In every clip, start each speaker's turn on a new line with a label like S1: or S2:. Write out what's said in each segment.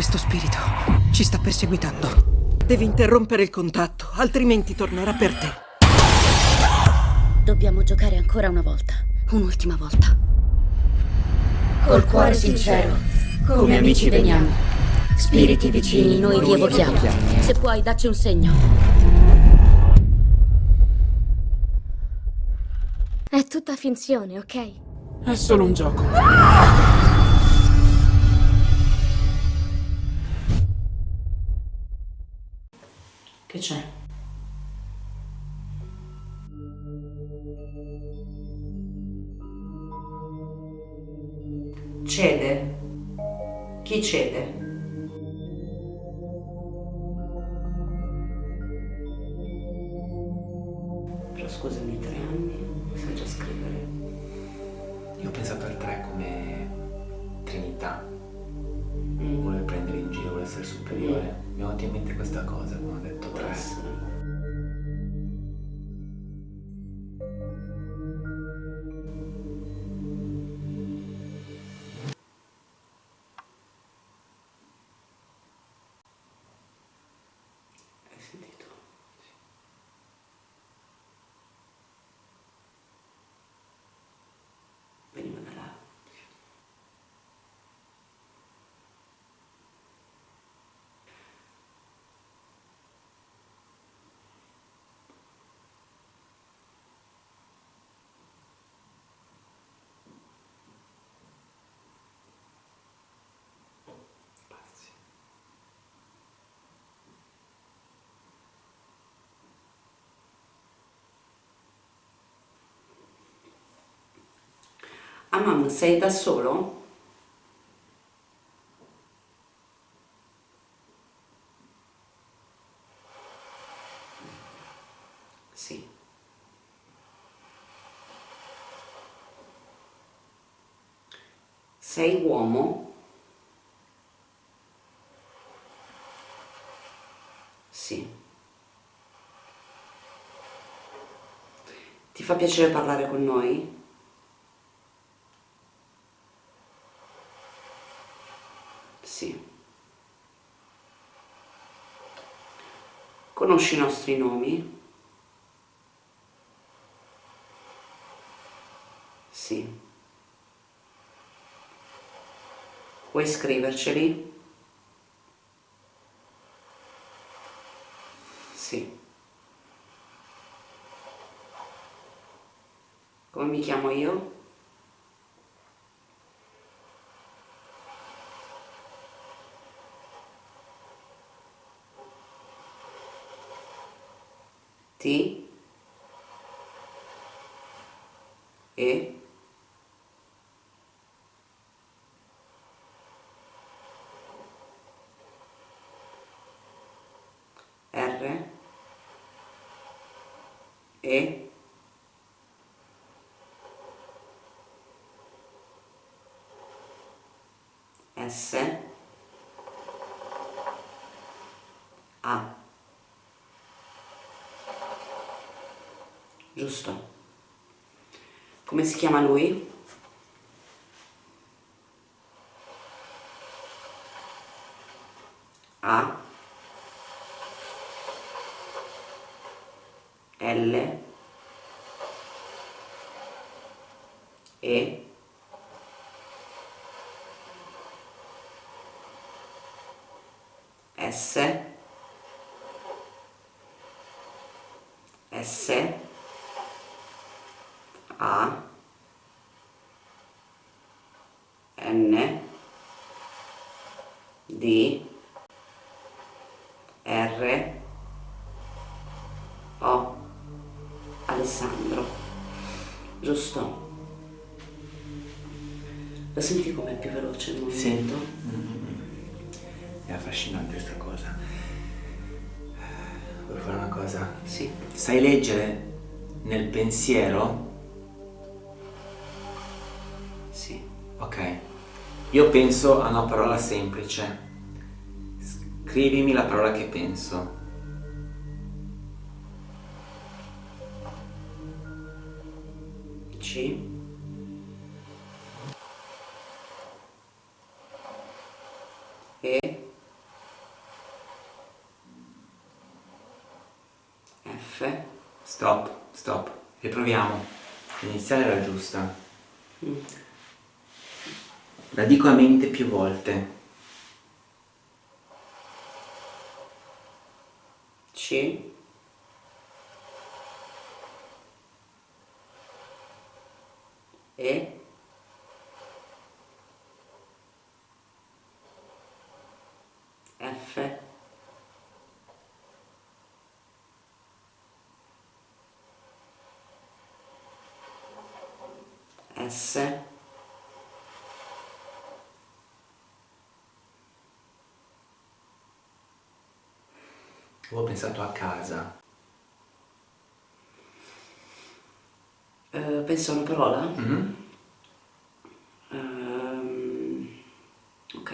S1: Questo spirito ci sta perseguitando. Devi interrompere il contatto, altrimenti tornerà per te.
S2: Dobbiamo giocare ancora una volta. Un'ultima volta. Col cuore sincero, come amici veniamo. Spiriti vicini, noi vi evochiamo. Se puoi, dacci un segno.
S3: È tutta finzione, ok?
S4: È solo un gioco.
S5: Che c'è? Cede? Chi cede? Ah mamma, sei da solo? Sì. Sei uomo? Sì. Ti fa piacere parlare con noi? Sì. Conosci i nostri nomi? Sì. Vuoi scriverceli? Sì. Come mi chiamo io? T E R E S A Giusto. Come si chiama lui? A L E S S A N D R O Alessandro giusto? lo senti com'è più veloce il movimento?
S6: È affascinante questa cosa. Vuoi fare una cosa?
S5: sì
S6: Sai leggere nel pensiero? Io penso a una parola semplice. Scrivimi la parola che penso.
S5: C. E. F.
S6: Stop, stop. Riproviamo. L'iniziale era giusta. Mm. La dico a mente più volte.
S5: C. E. F. S.
S6: Avevo pensato a casa.
S5: Eh, penso a una parola?
S6: Mhm.
S5: Ehm, ok.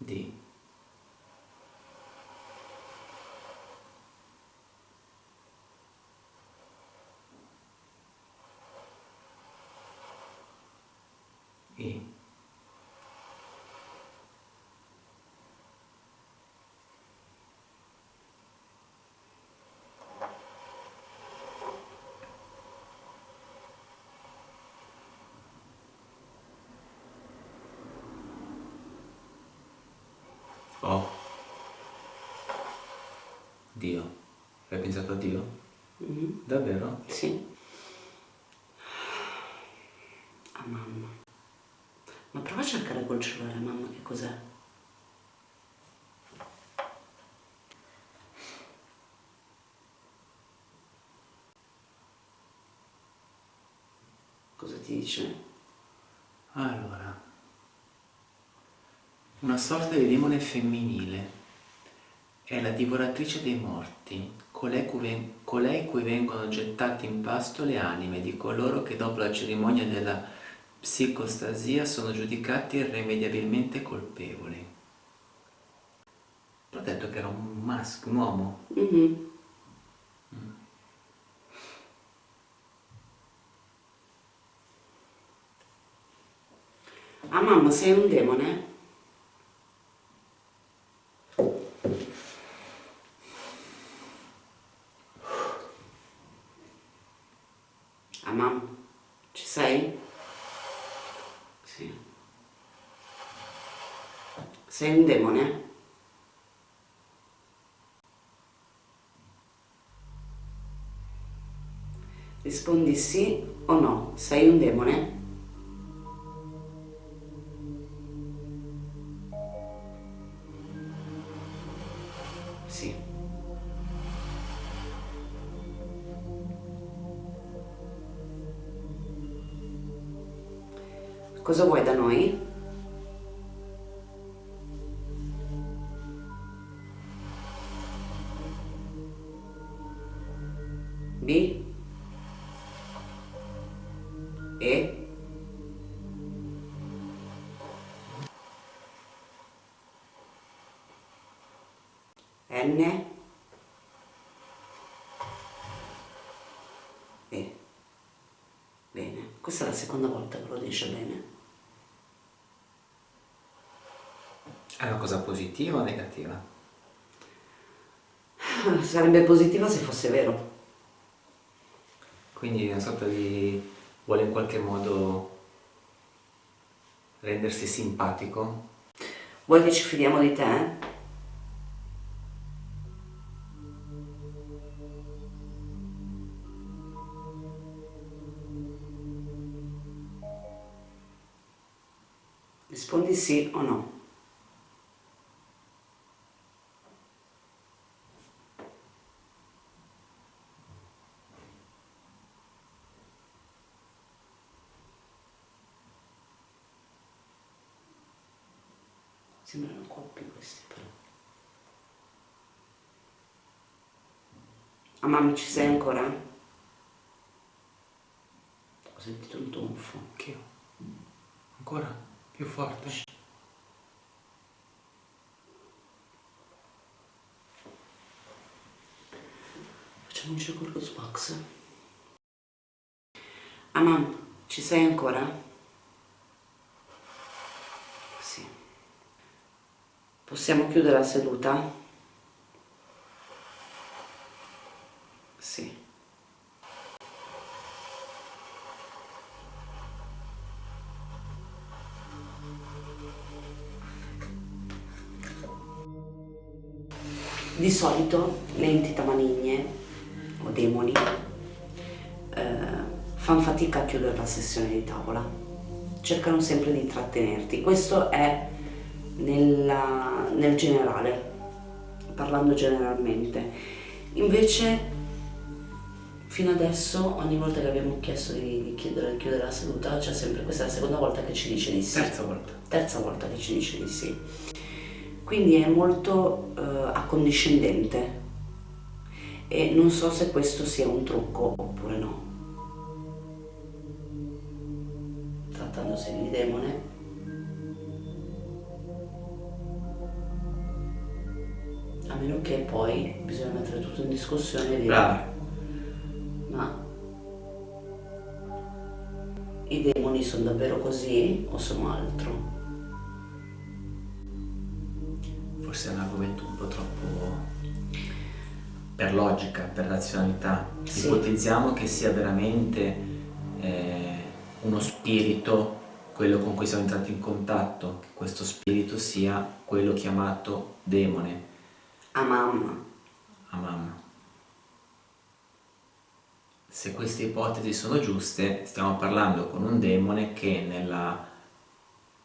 S6: D. E. O. Dio. Hai pensato a Dio?
S5: Mhm,
S6: Davvero?
S5: Sì. A mamma. Ma prova a cercare col cellulare mamma che cos'è. Cosa ti dice?
S6: Una sorta di demone femminile è la divoratrice dei morti, colei cui, ven- colei cui vengono gettate in pasto le anime di coloro che dopo la cerimonia della psicostasia sono giudicati irrimediabilmente colpevoli. Ho detto che era un maschio, un uomo.
S5: Mhm. Ah mamma, sei un demone? Ah mamma, ci sei? Sì. Sei un demone? Rispondi sì o no. Sei un demone? E? N? E? Bene, questa è la seconda volta che lo dice bene.
S6: È una cosa positiva o negativa?
S5: Sarebbe positiva se fosse vero.
S6: Quindi una sorta di... vuole in qualche modo rendersi simpatico?
S5: Vuoi che ci fidiamo di te? Rispondi sì o no. Questi però. Ah mamma ci sei ancora? Ho sentito un tonfo.
S6: Anch'io. Ancora? Più forte?
S5: Facciamo un giro con lo Xbox. Ah mamma, ci sei ancora? Possiamo chiudere la seduta? Sì. Di solito le entità maligne o demoni eh, fanno fatica a chiudere la sessione di tavola, cercano sempre di intrattenerti. Questo è nella, nel generale, parlando generalmente. Invece fino adesso ogni volta che abbiamo chiesto di, di chiudere, chiudere la seduta c'è sempre, questa è la seconda volta che ci dice di sì.
S6: Terza volta.
S5: Terza volta che ci dice di sì. Quindi è molto eh, accondiscendente e non so se questo sia un trucco oppure no. Trattandosi di demone, a meno che poi bisogna mettere tutto in discussione e dire
S6: Brava.
S5: ma i demoni sono davvero così o sono altro?
S6: Forse è un argomento un po' troppo per logica, per razionalità.
S5: Sì.
S6: Ipotizziamo che sia veramente eh, uno spirito quello con cui siamo entrati in contatto, che questo spirito sia quello chiamato demone,
S5: A mamma.
S6: a mamma. Se queste ipotesi sono giuste, stiamo parlando con un demone che nella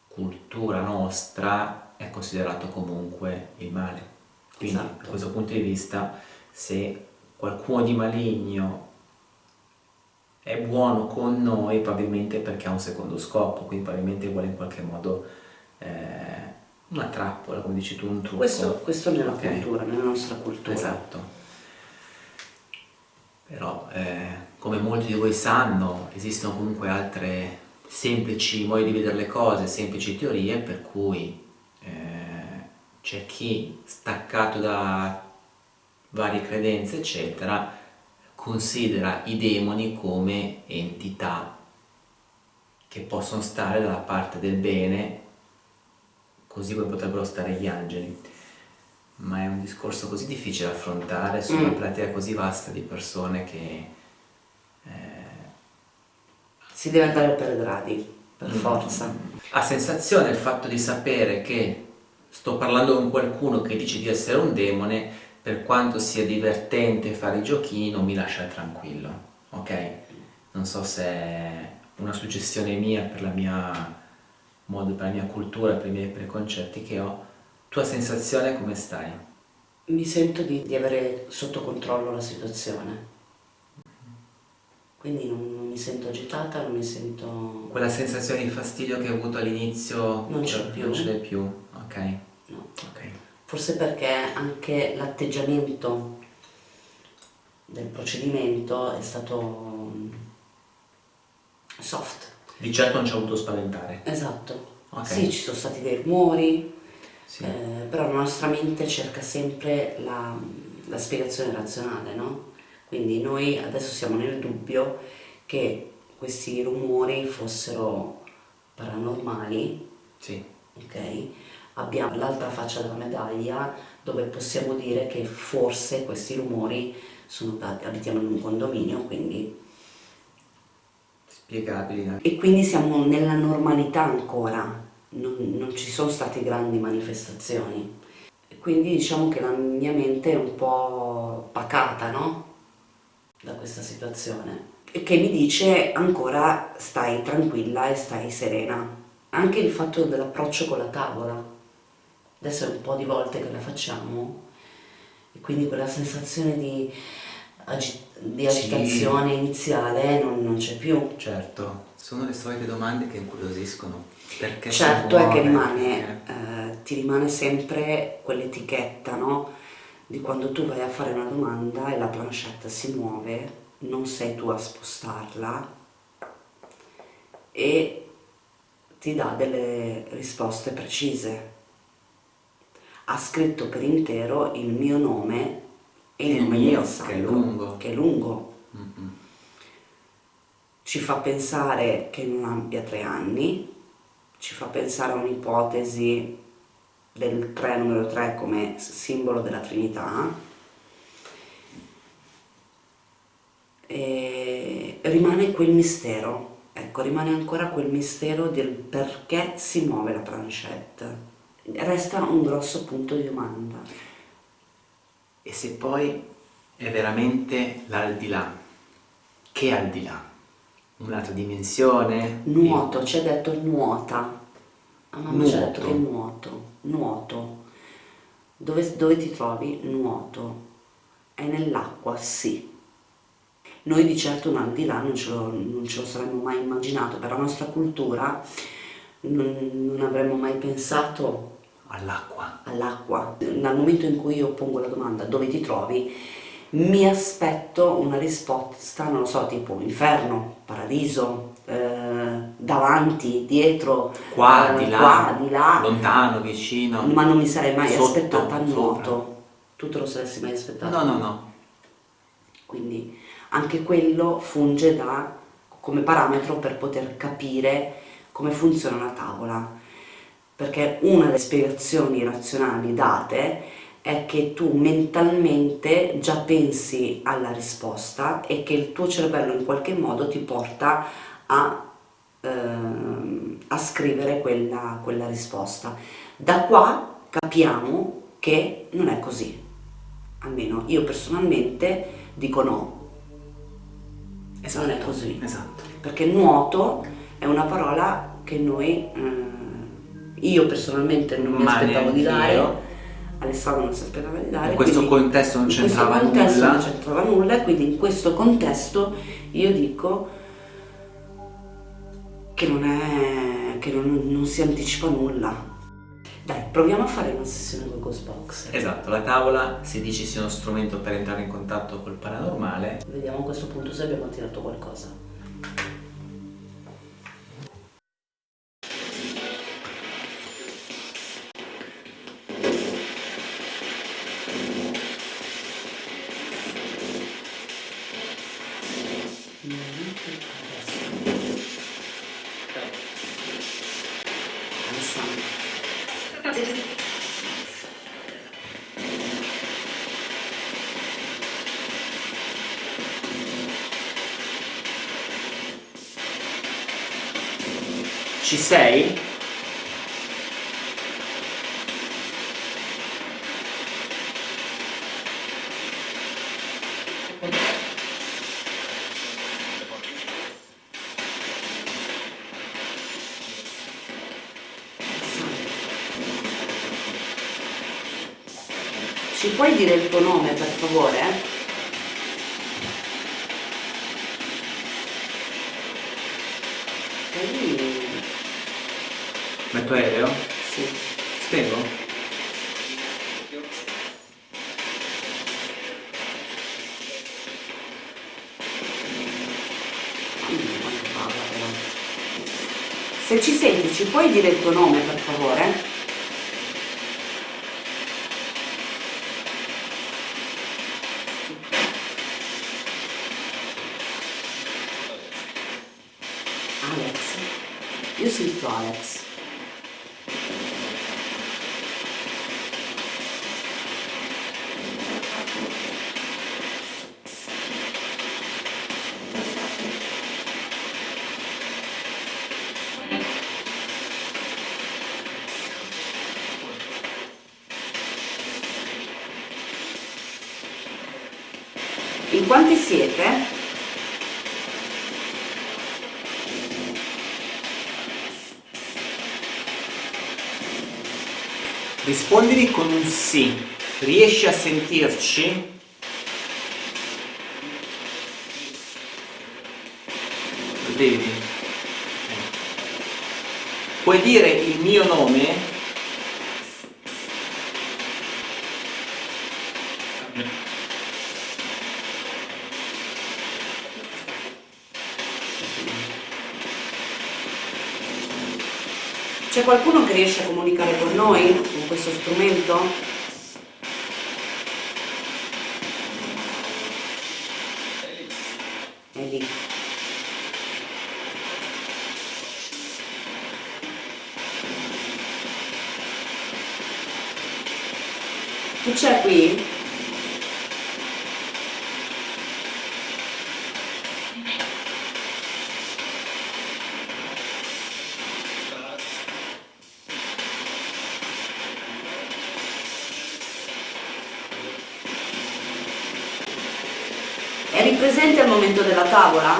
S6: cultura nostra è considerato comunque il male. Quindi
S5: Esatto.
S6: da questo punto di vista, se qualcuno di maligno è buono con noi, probabilmente perché ha un secondo scopo, quindi probabilmente vuole in qualche modo eh, una trappola, come dici tu, un trucco.
S5: Questo, questo nella
S6: Ok.
S5: cultura, nella nostra cultura.
S6: Esatto. Però, eh, come molti di voi sanno, esistono comunque altre semplici modi di vedere le cose, semplici teorie, per cui eh, c'è chi, staccato da varie credenze, eccetera, considera i demoni come entità che possono stare dalla parte del bene, così come potrebbero stare gli angeli ma è un discorso così difficile da affrontare su una
S5: Mm.
S6: platea così vasta di persone che eh,
S5: Si deve andare per gradi, per
S6: Mm.
S5: forza.
S6: ha sensazione il fatto di sapere che sto parlando con qualcuno che dice di essere un demone per quanto sia divertente fare i giochini non mi lascia tranquillo ok non so se è una suggestione mia per la mia modo per la mia cultura per i miei preconcetti che ho tua sensazione come stai?
S5: Mi sento di, di avere sotto controllo la situazione. Quindi non, non mi sento agitata, non mi sento...
S6: Quella sensazione di fastidio che hai avuto all'inizio
S5: Non c'è più.
S6: Non ce n'è più, ok.
S5: no.
S6: ok.
S5: Forse perché anche l'atteggiamento del procedimento è stato mm, soft.
S6: Di certo non ci ha voluto spaventare.
S5: Esatto.
S6: Ok.
S5: Sì, ci sono stati dei rumori,
S6: Sì.
S5: eh, però la nostra mente cerca sempre la, la spiegazione razionale, no? Quindi noi adesso siamo nel dubbio che questi rumori fossero paranormali,
S6: Sì.
S5: ok? Abbiamo l'altra faccia della medaglia dove possiamo dire che forse questi rumori sono dati, abitiamo in un condominio, quindi
S6: Spiegabili
S5: e quindi siamo nella normalità ancora, non, non ci sono state grandi manifestazioni. Quindi diciamo che la mia mente è un po' pacata, no? Da questa situazione. E che mi dice ancora stai tranquilla e stai serena. Anche il fatto dell'approccio con la tavola. Adesso è un po' di volte che la facciamo e quindi quella sensazione di, agi- di
S6: Sì.
S5: agitazione iniziale non, non c'è più.
S6: Certo, sono le solite domande che incuriosiscono. Perché
S5: Certo è che rimane,
S6: eh,
S5: eh, ti rimane sempre quell'etichetta, no? Di quando tu vai a fare una domanda e la planchette si muove, non sei tu a spostarla e ti dà delle risposte precise. Ha scritto per intero il mio nome e nome
S6: mio,
S5: sacco,
S6: che è lungo.
S5: che è lungo.
S6: mm-mm.
S5: ci fa pensare che non abbia tre anni, ci fa pensare a un'ipotesi del 3 numero 3 come simbolo della Trinità e rimane quel mistero ecco rimane ancora quel mistero del perché si muove la planchette resta un grosso punto di domanda
S6: E se poi è veramente l'aldilà? Che aldilà? Un'altra dimensione?
S5: nuoto ci ha detto nuota a mamma ci ha detto che nuoto nuoto dove, dove ti trovi? nuoto è nell'acqua sì noi di certo un al di là non ce, lo, non ce lo saremmo mai immaginato per la nostra cultura non, non avremmo mai pensato
S6: All'acqua.
S5: all'acqua. Dal momento in cui io pongo la domanda dove ti trovi, mi aspetto una risposta, non lo so, tipo inferno, paradiso, eh, davanti, dietro,
S6: Qua,
S5: eh,
S6: di là,
S5: qua, di là,
S6: lontano, vicino.
S5: ma non mi sarei mai
S6: Sotto,
S5: aspettata a nuoto. Tu te lo saresti mai aspettato?
S6: No, no, no.
S5: Quindi anche quello funge da, come parametro per poter capire come funziona una tavola. Perché una delle spiegazioni razionali date è che tu mentalmente già pensi alla risposta e che il tuo cervello in qualche modo ti porta a, ehm, a scrivere quella, quella risposta. Da qua capiamo che non è così, almeno io personalmente dico no,
S6: Esatto.
S5: non è così,
S6: Esatto.
S5: perché nuoto è una parola che noi, eh, io personalmente non mi
S6: Ma
S5: aspettavo di dare,
S6: io.
S5: Alessandro non si aspettava di dare.
S6: In questo
S5: quindi
S6: contesto non c'entrava nulla.
S5: non c'entrava nulla e quindi in questo contesto io dico che non è, che non, non si anticipa nulla. Dai, proviamo a fare una sessione con Ghostbox.
S6: Esatto, la tavola si dice sia uno strumento per entrare in contatto col paranormale.
S5: Vediamo a questo punto se abbiamo tirato qualcosa.
S6: Ci
S5: puoi dire il tuo nome per favore?
S6: Metto aereo?
S5: Sì.
S6: Spengo?
S5: Se ci senti, ci puoi dire il tuo nome per favore? Io sento
S6: Rispondimi con un sì. Riesci a sentirci? Lo vedi? Puoi dire il mio nome?
S5: C'è qualcuno che riesce a comunicare con noi con questo strumento? È lì. c'è qui? Momento della tavola?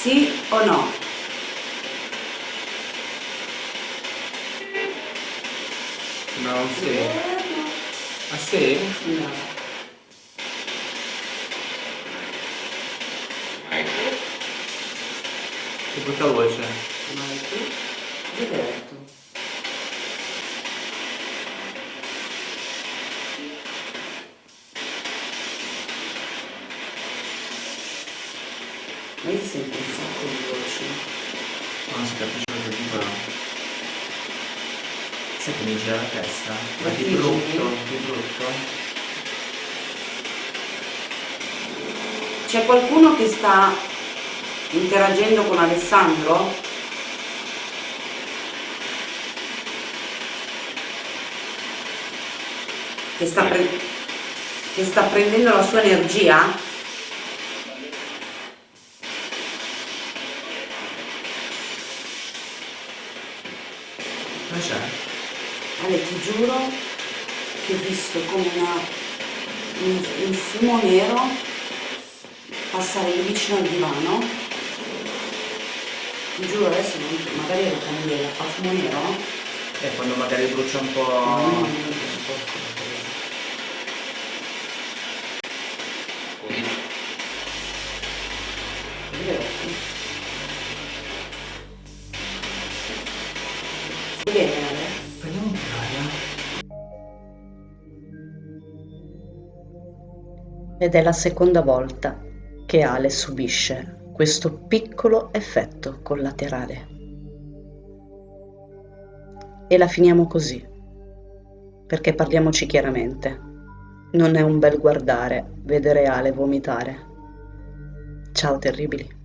S5: Sì o no?
S6: No, sì. Ah sì?
S5: No.
S6: Che brutta voce.
S5: Hai detto? Ma io sento un sacco di voci.
S6: Non si capisce cosa dicono. Sai che mi gira la testa? Ma
S5: Vertigini?
S6: brutto, di brutto.
S5: C'è qualcuno che sta interagendo con Alessandro? Che sta, pre- che sta prendendo la sua energia? Ale, ti giuro che ho visto come una, un, un fumo nero passare vicino al divano. Ti giuro adesso, non, magari è la candela, fa fumo nero.
S6: E quando magari brucia un
S5: No, no,
S6: po'... po' d'aria.
S5: Ed è la seconda volta che Ale subisce questo piccolo effetto collaterale. E la finiamo così, perché parliamoci chiaramente, non è un bel guardare vedere Ale vomitare. Ciao terribili.